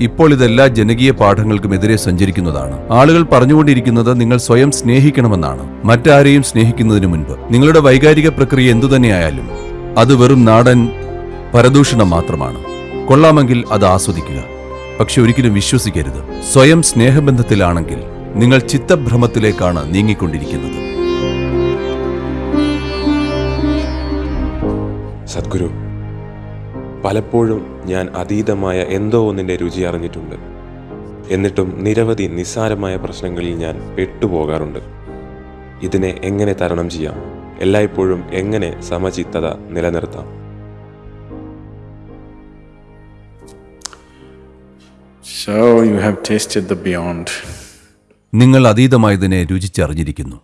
ഇപ്പോൾ ഇതെല്ലാ ജനകീയ പാഠങ്ങൾക്കുമെതിരെ സഞ്ചരിക്കുന്നതാണ്. ആളുകൾ പറഞ്ഞുകൊണ്ടിരിക്കുന്നത് നിങ്ങൾ സ്വയം സ്നേഹിക്കണമെന്നാണ്. മറ്റാരെയും സ്നേഹിക്കുന്നതിന് മുൻപ്. നിങ്ങളുടെ വൈകാരിക പ്രക്രിയ എന്തുതന്നെയായാലും അത് വെറും നാടൻ പരദൂഷണം മാത്രമാണ്. കൊള്ളാമെങ്കിൽ അത് ആസ്വദിക്കുക. പക്ഷെ ഒരിക്കലും വിശ്വസിക്കരുത്. സ്വയം സ്നേഹബന്ധത്തിലാണെങ്കിൽ നിങ്ങൾ ചിത്തഭ്രമത്തിലേക്കാണ് നീങ്ങിക്കൊണ്ടിരിക്കുന്നത്. സദ്ഗുരു പലപ്പോഴും ഞാൻ അതീതമായ എന്തോ ഒന്നിന്റെ രുചി അറിഞ്ഞിട്ടുണ്ട്. എന്നിട്ടും നിരവധി നിസ്സാരമായ പ്രശ്നങ്ങളിൽ ഞാൻ പെട്ടുപോകാറുണ്ട്. ഇതിനെ എങ്ങനെ തരണം ചെയ്യാം? എല്ലായ്പ്പോഴും എങ്ങനെ സമചിത്തത നിലനിർത്താം? So you have tasted the beyond. നിങ്ങൾ അതീതമായതിനെ രുചിച്ചറിഞ്ഞിരിക്കുന്നു.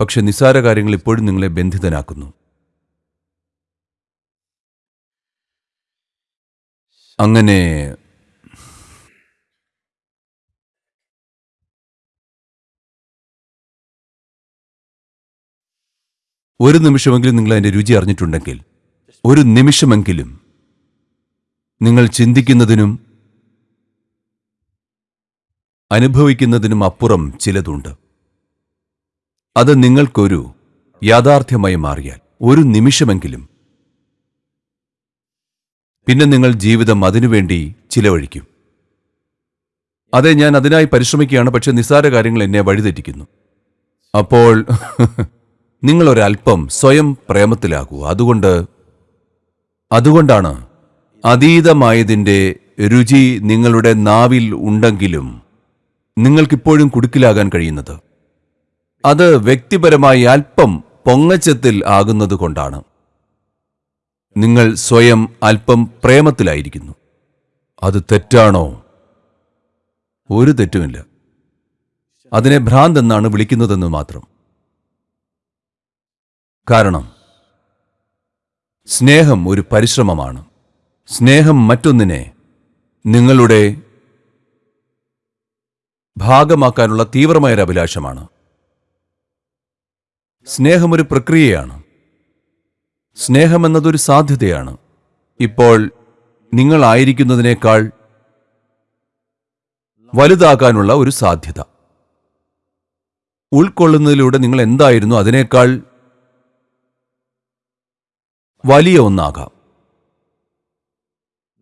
പക്ഷെ നിസ്സാര കാര്യങ്ങൾ ഇപ്പോഴും നിങ്ങളെ ബന്ധിതനാക്കുന്നു. അങ്ങനെ ഒരു നിമിഷമെങ്കിലും നിങ്ങൾ അതിന്റെ രുചി അറിഞ്ഞിട്ടുണ്ടെങ്കിൽ ഒരു നിമിഷമെങ്കിലും നിങ്ങൾ ചിന്തിക്കുന്നതിനും അനുഭവിക്കുന്നതിനും അപ്പുറം ചിലതുണ്ട്. അത് നിങ്ങൾക്കൊരു യാഥാർത്ഥ്യമായി മാറിയാൽ ഒരു നിമിഷമെങ്കിലും പിന്നെ നിങ്ങൾ ജീവിതം അതിനുവേണ്ടി ചിലവഴിക്കും. അതെ ഞാൻ അതിനായി പരിശ്രമിക്കുകയാണ് പക്ഷെ നിസ്സാര കാര്യങ്ങൾ എന്നെ വഴിതെറ്റിക്കുന്നു. അപ്പോൾ നിങ്ങൾ ഒരല്പം സ്വയം പ്രേമത്തിലാകൂ. അതുകൊണ്ട് അതുകൊണ്ടാണ് അതീതമായതിന്റെ രുചി നിങ്ങളുടെ നാവിൽ ഉണ്ടെങ്കിലും നിങ്ങൾക്കിപ്പോഴും കുടുക്കിലാകാൻ കഴിയുന്നത്. അത് വ്യക്തിപരമായി അല്പം പൊങ്ങച്ചത്തിൽ ആകുന്നത് കൊണ്ടാണ്. നിങ്ങൾ സ്വയം അല്പം പ്രേമത്തിലായിരിക്കുന്നു. അത് തെറ്റാണോ? ഒരു തെറ്റുമില്ല. അതിനെ ഭ്രാന്ത് എന്നാണ് വിളിക്കുന്നതെന്ന് മാത്രം. കാരണം സ്നേഹം ഒരു പരിശ്രമമാണ്. സ്നേഹം മറ്റൊന്നിനെ നിങ്ങളുടെ ഭാഗമാക്കാനുള്ള തീവ്രമായൊരു അഭിലാഷമാണ് സ്നേഹം ഒരു പ്രക്രിയയാണ്. സ്നേഹം എന്നതൊരു സാധ്യതയാണ്. ഇപ്പോൾ നിങ്ങളായിരിക്കുന്നതിനേക്കാൾ വലുതാകാനുള്ള ഒരു സാധ്യത. ഉൾക്കൊള്ളുന്നതിലൂടെ നിങ്ങൾ എന്തായിരുന്നു അതിനേക്കാൾ വലിയ ഒന്നാകാം.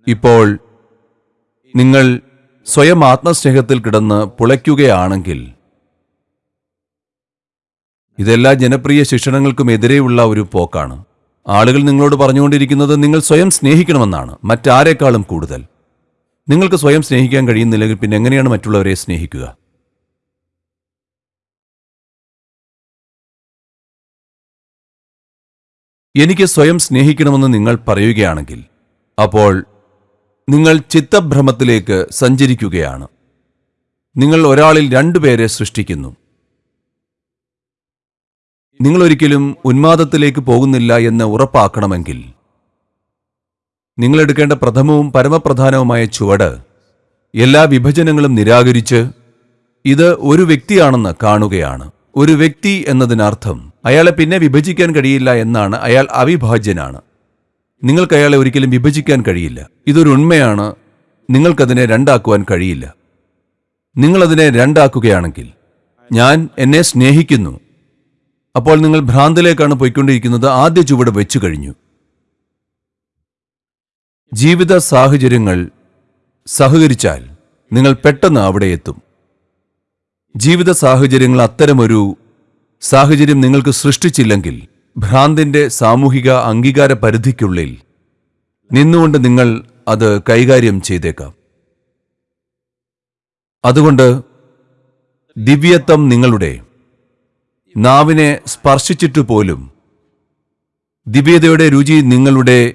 ഇപ്പോൾ നിങ്ങൾ സ്വയം ആത്മസ്നേഹത്തിൽ കിടന്ന് പുളയ്ക്കുകയാണെങ്കിൽ ഇതെല്ലാ ജനപ്രിയ ശിക്ഷണങ്ങൾക്കും എതിരെയുള്ള ഒരു പോക്കാണ്. ആളുകൾ നിങ്ങളോട് പറഞ്ഞുകൊണ്ടിരിക്കുന്നത് നിങ്ങൾ സ്വയം സ്നേഹിക്കണമെന്നാണ് മറ്റാരേക്കാളും കൂടുതൽ. നിങ്ങൾക്ക് സ്വയം സ്നേഹിക്കാൻ കഴിയുന്നില്ലെങ്കിൽ പിന്നെ എങ്ങനെയാണ് മറ്റുള്ളവരെ സ്നേഹിക്കുക? എനിക്ക് സ്വയം സ്നേഹിക്കണമെന്ന് നിങ്ങൾ പറയുകയാണെങ്കിൽ അപ്പോൾ നിങ്ങൾ ചിത്തഭ്രമത്തിലേക്ക് സഞ്ചരിക്കുകയാണ്. നിങ്ങൾ ഒരാളിൽ രണ്ടുപേരെ സൃഷ്ടിക്കുന്നു. നിങ്ങൾ ഒരിക്കലും ഉന്മാദത്തിലേക്ക് പോകുന്നില്ല എന്ന് ഉറപ്പാക്കണമെങ്കിൽ നിങ്ങളെടുക്കേണ്ട പ്രഥമവും പരമപ്രധാനവുമായ ചുവട് എല്ലാ വിഭജനങ്ങളും നിരാകരിച്ച് ഇത് ഒരു വ്യക്തിയാണെന്ന് കാണുകയാണ്. ഒരു വ്യക്തി എന്നതിനർത്ഥം അയാളെ പിന്നെ വിഭജിക്കാൻ കഴിയില്ല എന്നാണ് അയാൾ അവിഭാജ്യനാണ്. നിങ്ങൾക്ക് അയാളെ ഒരിക്കലും വിഭജിക്കാൻ കഴിയില്ല. ഇതൊരു ഉണ്മയാണ്. നിങ്ങൾക്കതിനെ രണ്ടാക്കുവാൻ കഴിയില്ല. നിങ്ങളതിനെ രണ്ടാക്കുകയാണെങ്കിൽ ഞാൻ എന്നെ സ്നേഹിക്കുന്നു. അപ്പോൾ നിങ്ങൾ ഭ്രാന്തിലേക്കാണ് പോയിക്കൊണ്ടിരിക്കുന്നത്. ആദ്യ ചുവട് വെച്ചു കഴിഞ്ഞു. ജീവിത സാഹചര്യങ്ങൾ സഹകരിച്ചാൽ നിങ്ങൾ പെട്ടെന്ന് അവിടെ എത്തും. ജീവിത സാഹചര്യങ്ങൾ അത്തരമൊരു സാഹചര്യം നിങ്ങൾക്ക് സൃഷ്ടിച്ചില്ലെങ്കിൽ ഭ്രാന്തിന്റെ സാമൂഹിക അംഗീകാര പരിധിക്കുള്ളിൽ നിന്നുകൊണ്ട് നിങ്ങൾ അത് കൈകാര്യം ചെയ്തേക്കാം. അതുകൊണ്ട് ദിവ്യത്വം നിങ്ങളുടെ നാവിനെ സ്പർശിച്ചിട്ടു പോലും. ദിവ്യതയുടെ രുചി നിങ്ങളുടെ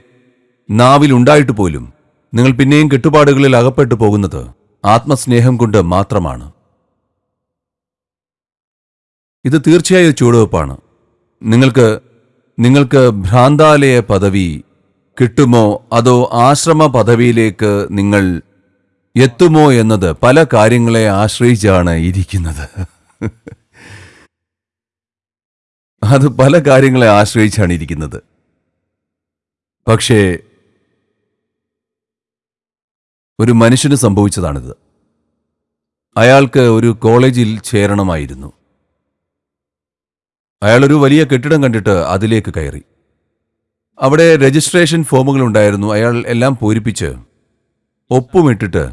നാവിലുണ്ടായിട്ട് പോലും. നിങ്ങൾ പിന്നെയും കെട്ടുപാടുകളിൽ അകപ്പെട്ടു പോകുന്നത് ആത്മസ്നേഹം കൊണ്ട് മാത്രമാണ്. ഇത് തീർച്ചയായും ചുവടുവെപ്പാണ്. നിങ്ങൾക്ക് നിങ്ങൾക്ക് ഭ്രാന്താലയ പദവി കിട്ടുമോ അതോ ആശ്രമ പദവിയിലേക്ക് നിങ്ങൾ എത്തുമോ എന്നത് പല കാര്യങ്ങളെ ആശ്രയിച്ചാണ് ഇരിക്കുന്നത്. അത് പല കാര്യങ്ങളെ ആശ്രയിച്ചാണ് ഇരിക്കുന്നത്. പക്ഷേ ഒരു മനുഷ്യന് സംഭവിച്ചതാണിത്. അയാൾക്ക് ഒരു കോളേജിൽ ചേരണമായിരുന്നു. അയാളൊരു വലിയ കെട്ടിടം കണ്ടിട്ട് അതിലേക്ക് കയറി. അവിടെ രജിസ്ട്രേഷൻ ഫോമുകൾ ഉണ്ടായിരുന്നു അയാൾ എല്ലാം പൂരിപ്പിച്ച് ഒപ്പുമിട്ടിട്ട്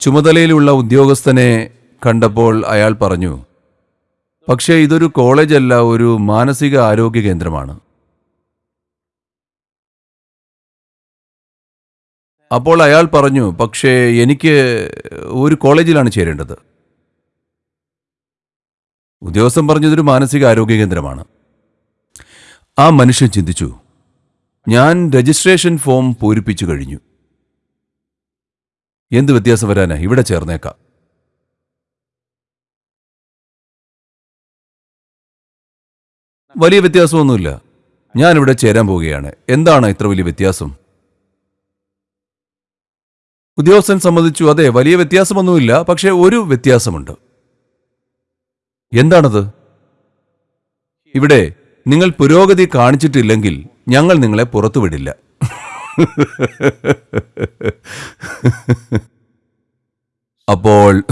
ചുമതലയിലുള്ള ഉദ്യോഗസ്ഥനെ കണ്ടപ്പോൾ അയാൾ പറഞ്ഞു പക്ഷേ ഇതൊരു കോളേജല്ല ഒരു മാനസിക ആരോഗ്യ കേന്ദ്രമാണ്. അപ്പോൾ അയാൾ പറഞ്ഞു പക്ഷേ എനിക്ക് ഒരു കോളേജിലാണ് ചേരേണ്ടത്. ഉദ്യോഗസ്ഥൻ പറഞ്ഞതൊരു മാനസിക ആരോഗ്യ കേന്ദ്രമാണ്. ആ മനുഷ്യൻ ചിന്തിച്ചു ഞാൻ രജിസ്ട്രേഷൻ ഫോം പൂരിപ്പിച്ചു കഴിഞ്ഞു. എന്ത് വ്യത്യാസം വരാനാ? ഇവിടെ ചേർന്നേക്കാം. വലിയ വ്യത്യാസമൊന്നുമില്ല. ഞാനിവിടെ ചേരാൻ പോവുകയാണ്. എന്താണ് ഇത്ര വലിയ വ്യത്യാസം? ഉദ്യോഗസ്ഥൻ സമ്മതിച്ചു. അതെ വലിയ വ്യത്യാസമൊന്നുമില്ല പക്ഷേ ഒരു വ്യത്യാസമുണ്ട്. എന്താണത്? ഇവിടെ നിങ്ങൾ പുരോഗതി കാണിച്ചിട്ടില്ലെങ്കിൽ ഞങ്ങൾ നിങ്ങളെ പുറത്തുവിടില്ല. അപ്പോൾ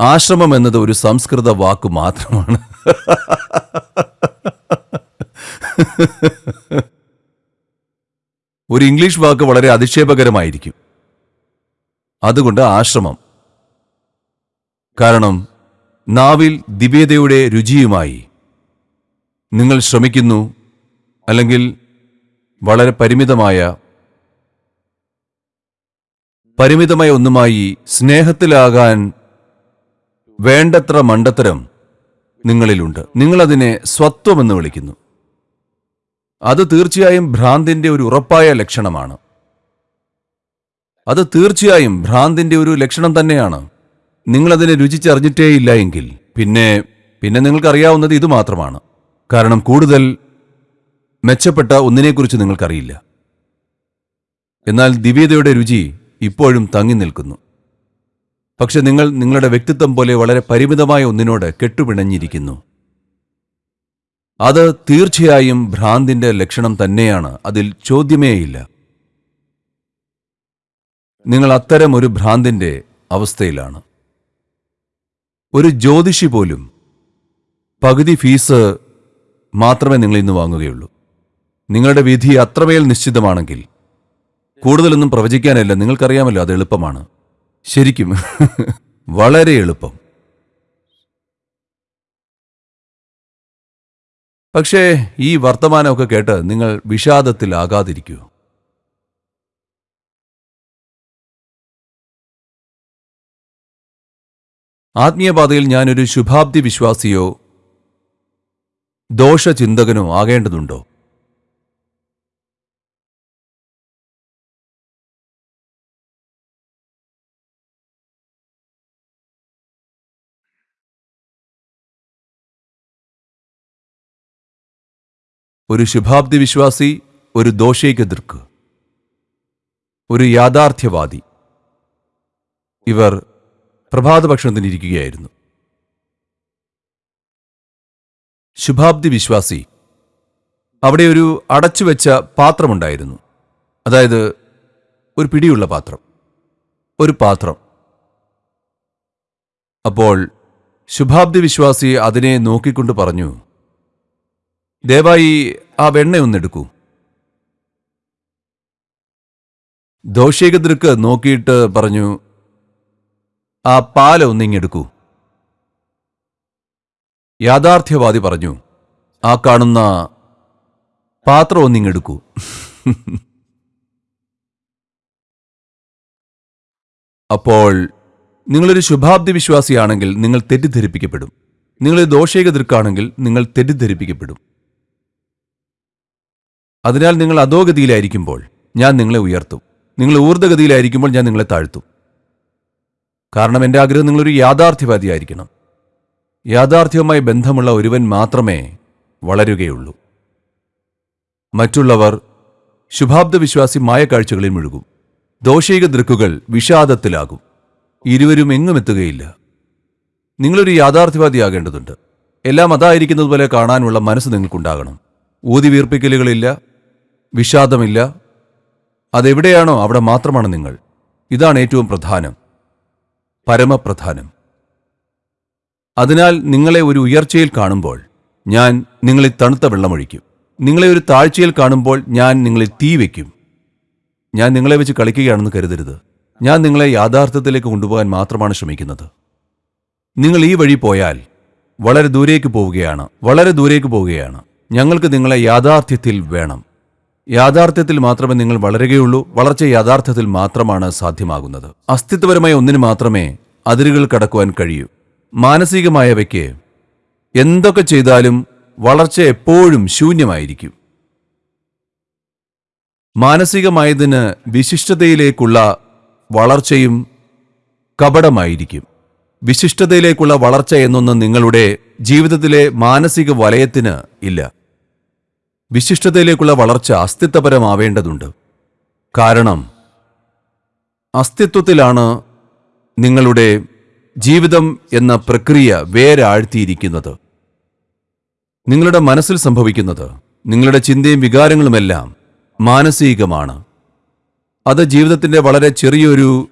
ആശ്രമം എന്നത് ഒരു സംസ്കൃത വാക്ക് മാത്രമാണ്. ഒരു ഇംഗ്ലീഷ് വാക്ക് വളരെ അധിക്ഷേപകരമായിരിക്കും. അതുകൊണ്ട് ആശ്രമം. കാരണം നാവിൽ ദിവ്യതയുടെ രുചിയുമായി നിങ്ങൾ ശ്രമിക്കുന്നു അല്ലെങ്കിൽ വളരെ പരിമിതമായ പരിമിതമായ ഒന്നുമായി സ്നേഹത്തിലാകാൻ വേണ്ടത്ര മണ്ടത്തരം നിങ്ങളിലുണ്ട്. നിങ്ങളതിനെ സ്വത്വമെന്ന് വിളിക്കുന്നു. അത് തീർച്ചയായും ഭ്രാന്തിന്റെ ഒരു ഉറപ്പായ ലക്ഷണമാണ്. അത് തീർച്ചയായും ഭ്രാന്തിന്റെ ഒരു ലക്ഷണം തന്നെയാണ്. നിങ്ങളതിനെ രുചിച്ചറിഞ്ഞിട്ടേയില്ല എങ്കിൽ പിന്നെ പിന്നെ നിങ്ങൾക്കറിയാവുന്നത് ഇത് മാത്രമാണ്. കാരണം കൂടുതൽ മെച്ചപ്പെട്ട ഒന്നിനെക്കുറിച്ച് നിങ്ങൾക്കറിയില്ല. എന്നാൽ ദിവ്യതയുടെ രുചി ഇപ്പോഴും തങ്ങി നിൽക്കുന്നു. പക്ഷെ നിങ്ങൾ നിങ്ങളുടെ വ്യക്തിത്വം പോലെ വളരെ പരിമിതമായ ഒന്നിനോട് കെട്ടുപിണഞ്ഞിരിക്കുന്നു. അത് തീർച്ചയായും ഭ്രാന്തിന്റെ ലക്ഷണം തന്നെയാണ്. അതിൽ ചോദ്യമേയില്ല. നിങ്ങൾ അത്തരം ഒരു ഭ്രാന്തിന്റെ അവസ്ഥയിലാണ്. ഒരു ജ്യോതിഷി പോലും പകുതി ഫീസ് മാത്രമേ നിങ്ങൾ ഇന്ന് വാങ്ങുകയുള്ളൂ. നിങ്ങളുടെ വിധി അത്രമേൽ നിശ്ചിതമാണെങ്കിൽ കൂടുതലൊന്നും പ്രവചിക്കാനല്ല. നിങ്ങൾക്കറിയാമല്ലോ അത് എളുപ്പമാണ്. ശരിക്കും. വളരെ എളുപ്പം. പക്ഷേ ഈ വർത്തമാനമൊക്കെ കേട്ട് നിങ്ങൾ വിഷാദത്തിലാകാതിരിക്കൂ. ആത്മീയപാതയിൽ ഞാനൊരു ശുഭാപ്തി വിശ്വാസിയോ ദോഷചിന്തകനോ ആകേണ്ടതുണ്ടോ? ഒരു ശുഭാബ്ദി വിശ്വാസി ഒരു ദോഷൈകദൃക്ക് ഒരു യാഥാർത്ഥ്യവാദി. ഇവർ പ്രഭാതഭക്ഷണത്തിനിരിക്കുകയായിരുന്നു. ശുഭാബ്ദി വിശ്വാസി അവിടെ ഒരു അടച്ചുവെച്ച പാത്രമുണ്ടായിരുന്നു. അതായത് ഒരു പിടിയുള്ള പാത്രം. ഒരു പാത്രം. അപ്പോൾ ശുഭാബ്ദി വിശ്വാസി അതിനെ നോക്കിക്കൊണ്ട് പറഞ്ഞു ദയവായി ആ വെണ്ണയൊന്നെടുക്കൂ ദോഷേകദൃക്ക് നോക്കിയിട്ട് പറഞ്ഞു ആ പാല ഒന്നിങ്ങെടുക്കൂ യാഥാർത്ഥ്യവാദി പറഞ്ഞു ആ കാണുന്ന പാത്രം ഒന്നിങ്ങെടുക്കൂ അപ്പോൾ നിങ്ങളൊരു ശുഭാബ്ദി വിശ്വാസിയാണെങ്കിൽ നിങ്ങൾ തെറ്റിദ്ധരിപ്പിക്കപ്പെടും. നിങ്ങളൊരു ദോഷേകദൃക്കാണെങ്കിൽ നിങ്ങൾ തെറ്റിദ്ധരിപ്പിക്കപ്പെടും. അതിനാൽ നിങ്ങൾ അധോഗതിയിലായിരിക്കുമ്പോൾ ഞാൻ നിങ്ങളെ ഉയർത്തും. നിങ്ങൾ ഊർദ്ധഗതിയിലായിരിക്കുമ്പോൾ ഞാൻ നിങ്ങളെ താഴ്ത്തും. കാരണം എന്റെ ആഗ്രഹം നിങ്ങളൊരു യാഥാർത്ഥ്യവാദിയായിരിക്കണം. യാഥാർത്ഥ്യവുമായി ബന്ധമുള്ള ഒരുവൻ മാത്രമേ വളരുകയുള്ളൂ. മറ്റുള്ളവർ ശുഭാബ്ദ വിശ്വാസി മായക്കാഴ്ചകളിൽ മുഴുകും. ദോഷൈക ദൃക്കുകൾ വിഷാദത്തിലാകും. ഇരുവരും എങ്ങും എത്തുകയില്ല. നിങ്ങളൊരു യാഥാർത്ഥ്യവാദിയാകേണ്ടതുണ്ട്. എല്ലാം അതായിരിക്കുന്നതുപോലെ കാണാനുള്ള മനസ്സ് നിങ്ങൾക്കുണ്ടാകണം. ഊതി വീർപ്പിക്കലുകളില്ല വിഷാദമില്ല. അതെവിടെയാണോ അവിടെ മാത്രമാണ് നിങ്ങൾ. ഇതാണ് ഏറ്റവും പ്രധാനം. പരമപ്രധാനം. അതിനാൽ നിങ്ങളെ ഒരു ഉയർച്ചയിൽ കാണുമ്പോൾ ഞാൻ നിങ്ങളിൽ തണുത്ത വെള്ളമൊഴിക്കും. നിങ്ങളെ ഒരു താഴ്ചയിൽ കാണുമ്പോൾ ഞാൻ നിങ്ങളിൽ തീ വയ്ക്കും ഞാൻ നിങ്ങളെ വെച്ച് കളിക്കുകയാണെന്ന് കരുതരുത്. ഞാൻ നിങ്ങളെ യാഥാർത്ഥ്യത്തിലേക്ക് കൊണ്ടുപോകാൻ മാത്രമാണ് ശ്രമിക്കുന്നത്. നിങ്ങൾ ഈ വഴി പോയാൽ വളരെ ദൂരേക്ക് പോവുകയാണ്. വളരെ ദൂരേക്ക് പോവുകയാണ്. ഞങ്ങൾക്ക് നിങ്ങളെ യാഥാർത്ഥ്യത്തിൽ വേണം. യാഥാർത്ഥ്യത്തിൽ മാത്രമേ നിങ്ങൾ വളരുകയുള്ളൂ വളർച്ച യാഥാർത്ഥ്യത്തിൽ മാത്രമാണ് സാധ്യമാകുന്നത്. അസ്തിത്വപരമായ ഒന്നിന് മാത്രമേ അതിരുകൾ കടക്കുവാൻ കഴിയൂ. മാനസികമായവയ്ക്ക് എന്തൊക്കെ ചെയ്താലും വളർച്ച എപ്പോഴും ശൂന്യമായിരിക്കും. മാനസികമായതിന് വിശിഷ്ടതയിലേക്കുള്ള വളർച്ചയും കപടമായിരിക്കും. വിശിഷ്ടതയിലേക്കുള്ള വളർച്ച എന്നൊന്ന് നിങ്ങളുടെ ജീവിതത്തിലെ മാനസിക വലയത്തിന് ഇല്ല. വിശിഷ്ടതയിലേക്കുള്ള വളർച്ച അസ്തിത്വപരമാവേണ്ടതുണ്ട്. കാരണം അസ്തിത്വത്തിലാണ് നിങ്ങളുടെ ജീവിതം എന്ന പ്രക്രിയ വേരാഴ്ത്തിയിരിക്കുന്നത്. നിങ്ങളുടെ മനസ്സിൽ സംഭവിക്കുന്നത് നിങ്ങളുടെ ചിന്തയും വികാരങ്ങളുമെല്ലാം മാനസികമാണ്. അത് ജീവിതത്തിന്റെ വളരെ ചെറിയൊരു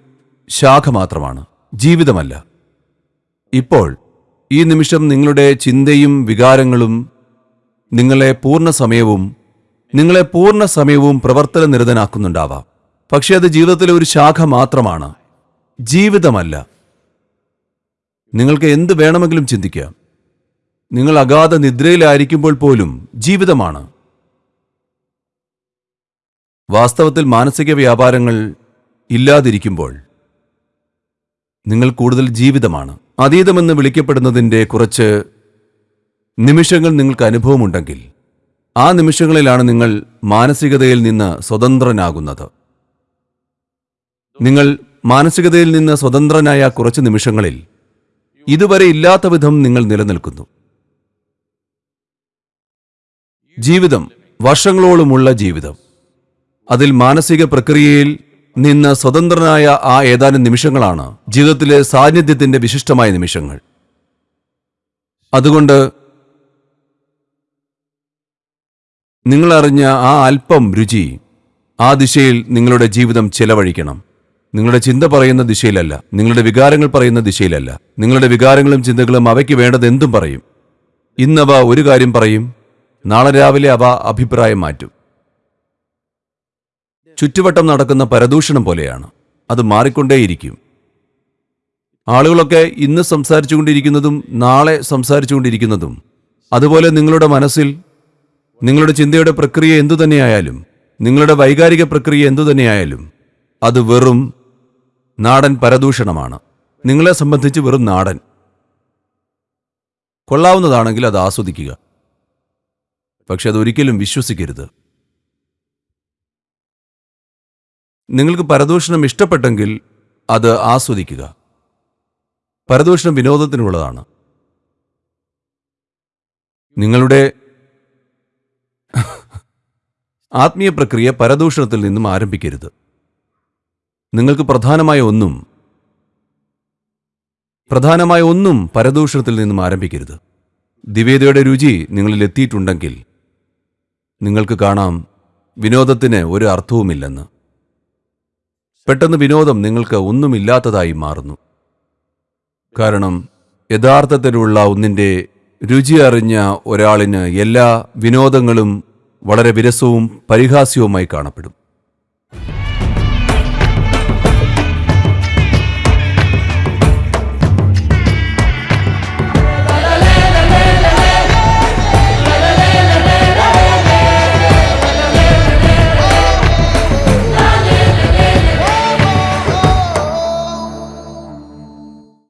ശാഖ മാത്രമാണ് ജീവിതമല്ല. ഇപ്പോൾ ഈ നിമിഷം നിങ്ങളുടെ ചിന്തയും വികാരങ്ങളും നിങ്ങളെ പൂർണ സമയവും നിങ്ങളെ പൂർണ സമയവും പ്രവർത്തന നിരതനാക്കുന്നുണ്ടാവാം പക്ഷെ അത് ജീവിതത്തിലെ ഒരു ശാഖ മാത്രമാണ്. ജീവിതമല്ല. നിങ്ങൾക്ക് എന്ത് വേണമെങ്കിലും ചിന്തിക്കാം നിങ്ങൾ അഗാധ നിദ്രയിലായിരിക്കുമ്പോൾ പോലും ജീവിതമാണ്. വാസ്തവത്തിൽ മാനസിക വ്യാപാരങ്ങൾ ഇല്ലാതിരിക്കുമ്പോൾ നിങ്ങൾ കൂടുതൽ ജീവിതമാണ്. അതീതമെന്ന് വിളിക്കപ്പെടുന്നതിന്റെ കുറച്ച് നിമിഷങ്ങൾ നിങ്ങൾക്ക് അനുഭവമുണ്ടെങ്കിൽ ആ നിമിഷങ്ങളിലാണ് നിങ്ങൾ മാനസികതയിൽ നിന്ന് സ്വതന്ത്രനാകുന്നത്. നിങ്ങൾ മാനസികതയിൽ നിന്ന് സ്വതന്ത്രനായ കുറച്ച് നിമിഷങ്ങളിൽ ഇതുവരെ ഇല്ലാത്ത വിധം നിങ്ങൾ നിലനിൽക്കുന്നു. ജീവിതം വർഷങ്ങളോളമുള്ള ജീവിതം. അതിൽ മാനസിക പ്രക്രിയയിൽ നിന്ന് സ്വതന്ത്രനായ ആ ഏതാനും നിമിഷങ്ങളാണ് ജീവിതത്തിലെ സാന്നിധ്യത്തിന്റെ വിശിഷ്ടമായ നിമിഷങ്ങൾ. അതുകൊണ്ട് നിങ്ങൾ അറിഞ്ഞ ആ അല്പം രുചി ആ ദിശയിൽ നിങ്ങളുടെ ജീവിതം ചെലവഴിക്കണം. നിങ്ങളുടെ ചിന്ത പറയുന്ന ദിശയിലല്ല നിങ്ങളുടെ വികാരങ്ങൾ പറയുന്ന ദിശയിലല്ല നിങ്ങളുടെ വികാരങ്ങളും ചിന്തകളും അവയ്ക്ക് വേണ്ടത് എന്തും പറയും. ഇന്നവ ഒരു കാര്യം പറയും നാളെ രാവിലെ അവ അഭിപ്രായം മാറ്റും. ചുറ്റുവട്ടം നടക്കുന്ന പരദൂഷണം പോലെയാണ് അത് മാറിക്കൊണ്ടേയിരിക്കും. ആളുകളൊക്കെ ഇന്ന് സംസാരിച്ചുകൊണ്ടിരിക്കുന്നതും നാളെ സംസാരിച്ചുകൊണ്ടിരിക്കുന്നതും അതുപോലെ നിങ്ങളുടെ മനസ്സിൽ നിങ്ങളുടെ ചിന്തയുടെ പ്രക്രിയ എന്തുതന്നെയായാലും നിങ്ങളുടെ വൈകാരിക പ്രക്രിയ എന്തുതന്നെയായാലും അത് വെറും നാടൻ പരദൂഷണമാണ്. നിങ്ങളെ സംബന്ധിച്ച് വെറും നാടൻ. കൊള്ളാവുന്നതാണെങ്കിൽ അത് ആസ്വദിക്കുക. പക്ഷെ അതൊരിക്കലും വിശ്വസിക്കരുത്. നിങ്ങൾക്ക് പരദൂഷണം ഇഷ്ടപ്പെട്ടെങ്കിൽ അത് ആസ്വദിക്കുക. പരദൂഷണം വിനോദത്തിനുള്ളതാണ്. നിങ്ങളുടെ ആത്മീയ പ്രക്രിയ പരദൂഷണത്തിൽ നിന്നും ആരംഭിക്കരുത്. നിങ്ങൾക്ക് പ്രധാനമായ ഒന്നും പ്രധാനമായ ഒന്നും പരദൂഷണത്തിൽ നിന്നും ആരംഭിക്കരുത്. ദിവേദയുടെ രുചി നിങ്ങളിൽ എത്തിയിട്ടുണ്ടെങ്കിൽ നിങ്ങൾക്ക് കാണാം വിനോദത്തിന് ഒരു അർത്ഥവുമില്ലെന്ന്. പെട്ടെന്ന് വിനോദം നിങ്ങൾക്ക് ഒന്നുമില്ലാത്തതായി മാറുന്നു. കാരണം യഥാർത്ഥത്തിലുള്ള ഒന്നിന്റെ രുചി അറിഞ്ഞ ഒരാളിന് എല്ലാ വിനോദങ്ങളും വളരെ വിരസവും പരിഹാസ്യവുമായി കാണപ്പെടും.